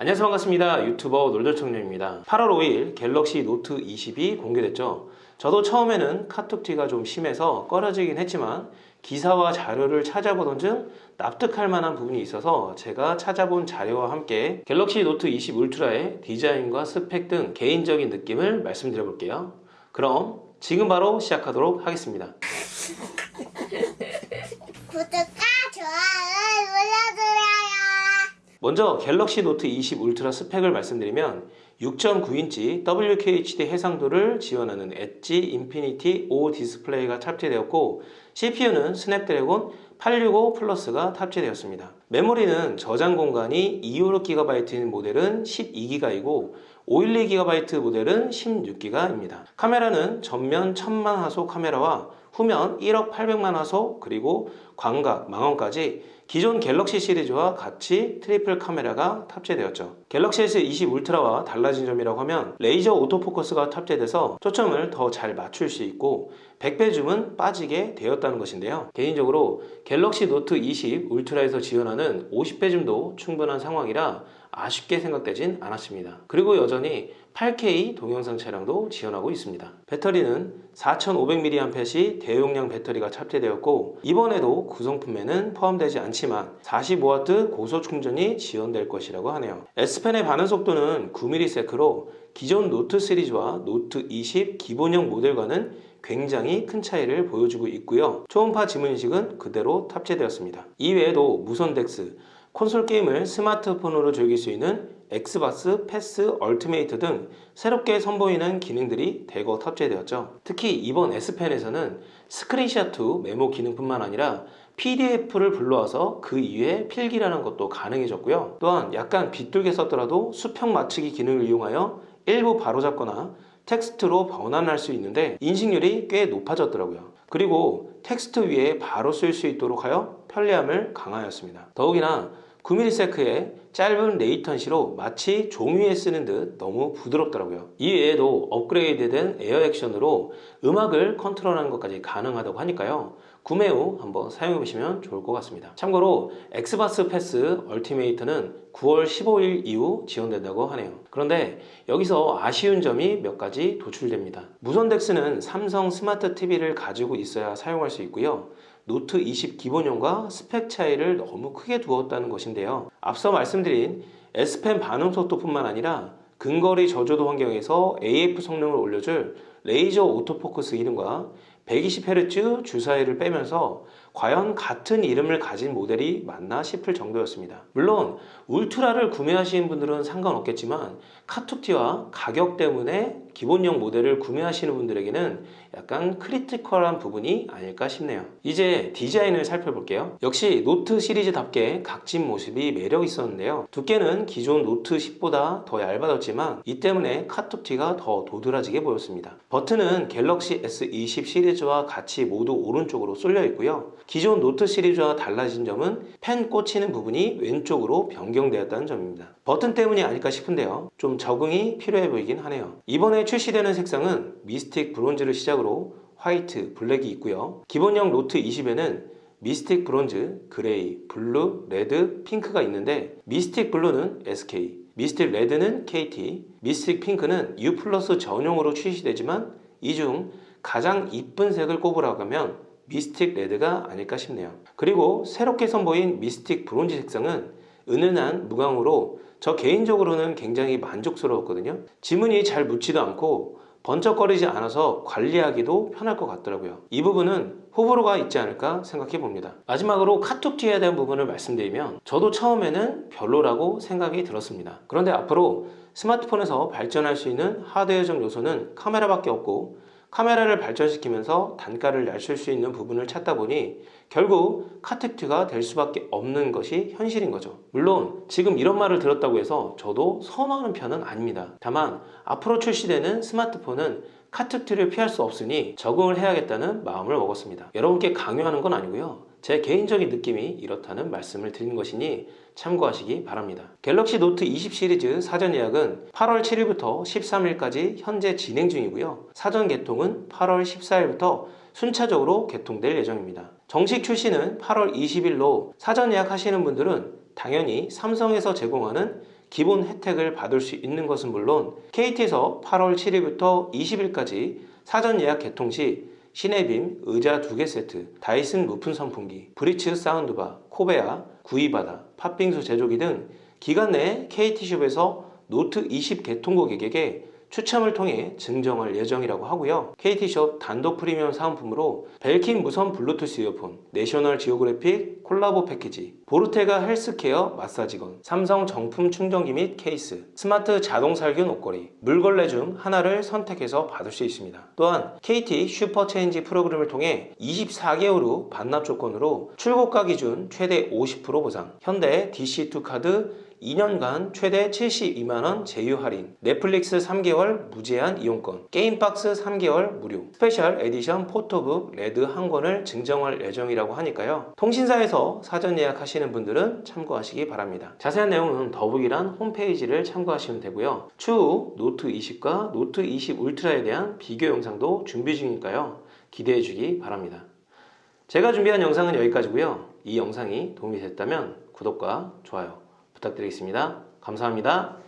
안녕하세요. 반갑습니다. 유튜버 놀돌청년입니다. 8월 5일 갤럭시 노트 20이 공개됐죠. 저도 처음에는 카툭튀가 좀 심해서 꺼려지긴 했지만 기사와 자료를 찾아보던 중 납득할 만한 부분이 있어서 제가 찾아본 자료와 함께 갤럭시 노트 20 울트라의 디자인과 스펙 등 개인적인 느낌을 말씀드려 볼게요. 그럼 지금 바로 시작하도록 하겠습니다 먼저 갤럭시 노트 20 울트라 스펙을 말씀드리면 6.9인치 WQHD 해상도를 지원하는 edge Infinity O 디스플레이가 탑재되었고 CPU는 스냅드래곤 865 플러스가 탑재되었습니다. 메모리는 저장 공간이 256GB인 모델은 12GB이고 512GB 모델은 16GB입니다. 카메라는 전면 1000만 화소 카메라와 후면 1억 800만 화소 그리고 광각, 망원까지 기존 갤럭시 시리즈와 같이 triple 카메라가 탑재되었죠. 갤럭시 S20 울트라와 달라진 점이라고 하면 레이저 autofocus가 탑재돼서 초점을 더 잘 맞출 수 있고 100배 줌은 빠지게 되었다는 것인데요. 개인적으로 갤럭시 노트 20 울트라에서 지원하는 50배 줌도 충분한 상황이라 아쉽게 생각되진 않았습니다. 그리고 여전히 8K 동영상 촬영도 지원하고 있습니다. 배터리는 4500mAh의 대용량 배터리가 탑재되었고 이번에도 구성품에는 포함되지 않지만 45W 고속 충전이 지원될 것이라고 하네요. S펜의 반응 속도는 9ms로 기존 노트 시리즈와 노트 20 기본형 모델과는 굉장히 큰 차이를 보여주고 있고요. 초음파 지문인식은 그대로 탑재되었습니다. 이외에도 무선 DeX, 콘솔 게임을 스마트폰으로 즐길 수 있는 Xbox Pass Ultimate 등 새롭게 선보이는 기능들이 대거 탑재되었죠. 특히 이번 S펜에서는 스크린샷 후 메모 기능뿐만 아니라 PDF를 불러와서 그 이외에 필기라는 것도 가능해졌고요. 또한 약간 비뚤게 썼더라도 수평 맞추기 기능을 이용하여 일부 바로잡거나 텍스트로 변환할 수 있는데 인식률이 꽤 높아졌더라고요. 그리고 텍스트 위에 바로 쓸 수 있도록 하여 편리함을 강화하였습니다. 더욱이나 9ms의 짧은 latency로 마치 종이에 쓰는 듯 너무 부드럽더라고요. 이외에도 업그레이드된 에어 액션으로 음악을 컨트롤하는 것까지 가능하다고 하니까요. 구매 후 한번 사용해 보시면 좋을 것 같습니다. 참고로 Xbox Pass Ultimate는 9월 15일 이후 지원된다고 하네요. 그런데 여기서 아쉬운 점이 몇 가지 도출됩니다. 무선 DeX는 삼성 스마트 TV를 가지고 있어야 사용할 수 있고요. 노트 20 기본형과 스펙 차이를 너무 크게 두었다는 것인데요. 앞서 말씀드린 S펜 반응 속도뿐만 아니라 근거리 저조도 환경에서 AF 성능을 올려줄 레이저 autofocus 기능과 120Hz 주사율을 빼면서 과연 같은 이름을 가진 모델이 맞나 싶을 정도였습니다. 물론 울트라를 구매하시는 분들은 상관없겠지만 카툭튀와 가격 때문에 기본형 모델을 구매하시는 분들에게는 약간 critical한 부분이 아닐까 싶네요. 이제 디자인을 살펴볼게요. 역시 노트 시리즈답게 각진 모습이 매력 있었는데요. 두께는 기존 노트 10보다 더 얇아졌지만 이 때문에 카툭튀가 더 도드라지게 보였습니다. 버튼은 갤럭시 S20 시리즈 와 같이 모두 오른쪽으로 쏠려 있고요. 기존 노트 시리즈와 달라진 점은 펜 꽂히는 부분이 왼쪽으로 변경되었다는 점입니다. 버튼 때문이 아닐까 싶은데요. 좀 적응이 필요해 보이긴 하네요. 이번에 출시되는 색상은 Mystic Bronze를 시작으로 화이트, 블랙이 있고요. 기본형 노트 20에는 Mystic Bronze, 그레이, 블루, 레드, 핑크가 있는데 Mystic Blue는 SK, Mystic Red는 KT, Mystic Pink는 U 플러스 전용으로 출시되지만 이 중 가장 이쁜 색을 꼽으라고 하면 Mystic Red가 아닐까 싶네요. 그리고 새롭게 선보인 Mystic Bronze 색상은 은은한 무광으로 저 개인적으로는 굉장히 만족스러웠거든요. 지문이 잘 묻지도 않고 번쩍거리지 않아서 관리하기도 편할 것 같더라고요. 이 부분은 호불호가 있지 않을까 생각해 봅니다. 마지막으로 카툭튀에 대한 부분을 말씀드리면 저도 처음에는 별로라고 생각이 들었습니다. 그런데 앞으로 스마트폰에서 발전할 수 있는 하드웨어적 요소는 카메라밖에 없고 카메라를 발전시키면서 단가를 낮출 수 있는 부분을 찾다 보니 결국 카텍트가 될 수밖에 없는 것이 현실인 거죠. 물론 지금 이런 말을 들었다고 해서 저도 선호하는 편은 아닙니다. 다만 앞으로 출시되는 스마트폰은 카텍트를 피할 수 없으니 적응을 해야겠다는 마음을 먹었습니다. 여러분께 강요하는 건 아니고요. 제 개인적인 느낌이 이렇다는 말씀을 드린 것이니 참고하시기 바랍니다. 갤럭시 노트 20 시리즈 사전 예약은 8월 7일부터 13일까지 현재 진행 중이고요. 사전 개통은 8월 14일부터 순차적으로 개통될 예정입니다. 정식 출시는 8월 20일로 사전 예약하시는 분들은 당연히 삼성에서 제공하는 기본 혜택을 받을 수 있는 것은 물론 KT에서 8월 7일부터 20일까지 사전 예약 개통 시 시네빔 의자 2개 세트, 다이슨 무풍 선풍기, 브리츠 사운드바, 코베아, 구이바다, 팥빙수 제조기 등 기간 내에 KT숍에서 노트 20 개통 고객에게 추첨을 통해 증정할 예정이라고 하고요. KT숍 단독 프리미엄 사은품으로 벨킨 무선 블루투스 이어폰, 내셔널 지오그래픽 콜라보 패키지, 보르테가 헬스케어 마사지건, 삼성 정품 충전기 및 케이스, 스마트 자동 살균 옷걸이, 물걸레 중 하나를 선택해서 받을 수 있습니다. 또한 KT 슈퍼체인지 프로그램을 통해 24개월 후 반납 조건으로 출고가 기준 최대 50% 보상, 현대 DC2 카드 2년간 최대 72만원 제휴 할인, 넷플릭스 3개월 무제한 이용권, 게임박스 3개월 무료, 스페셜 에디션 포토북 레드 한 권을 증정할 예정이라고 하니까요. 통신사에서 사전 예약하시는 분들은 참고하시기 바랍니다. 자세한 내용은 더보기란 홈페이지를 참고하시면 되고요. 추후 노트 20과 노트 20 울트라에 대한 비교 영상도 준비 중이니까요. 기대해 주기 바랍니다. 제가 준비한 영상은 여기까지고요. 이 영상이 도움이 됐다면 구독과 좋아요 부탁드리겠습니다. 감사합니다.